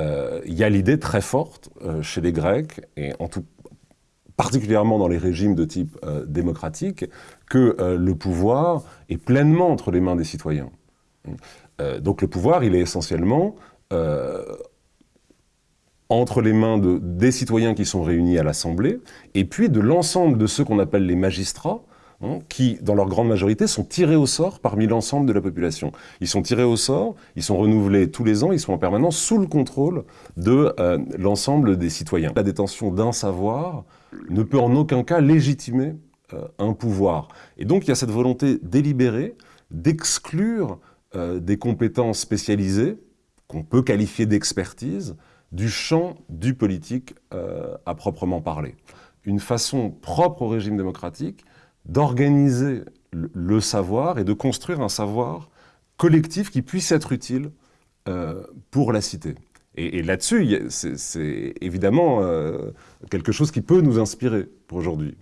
euh, il y a l'idée très forte euh, chez les Grecs, et en tout, particulièrement dans les régimes de type euh, démocratique, que le pouvoir est pleinement entre les mains des citoyens. donc le pouvoir, il est essentiellement entre les mains de, des citoyens qui sont réunis à l'Assemblée, et puis de l'ensemble de ceux qu'on appelle les magistrats, Hein, qui, dans leur grande majorité, sont tirés au sort parmi l'ensemble de la population. Ils sont tirés au sort, ils sont renouvelés tous les ans, ils sont en permanence sous le contrôle de euh, l'ensemble des citoyens. La détention d'un savoir ne peut en aucun cas légitimer euh, un pouvoir. Et donc il y a cette volonté délibérée d'exclure euh, des compétences spécialisées, qu'on peut qualifier d'expertise, du champ du politique à proprement parler. Une façon propre au régime démocratique d'organiser le savoir et de construire un savoir collectif qui puisse être utile euh, pour la cité. Et, là-dessus, c'est évidemment euh, quelque chose qui peut nous inspirer pour aujourd'hui.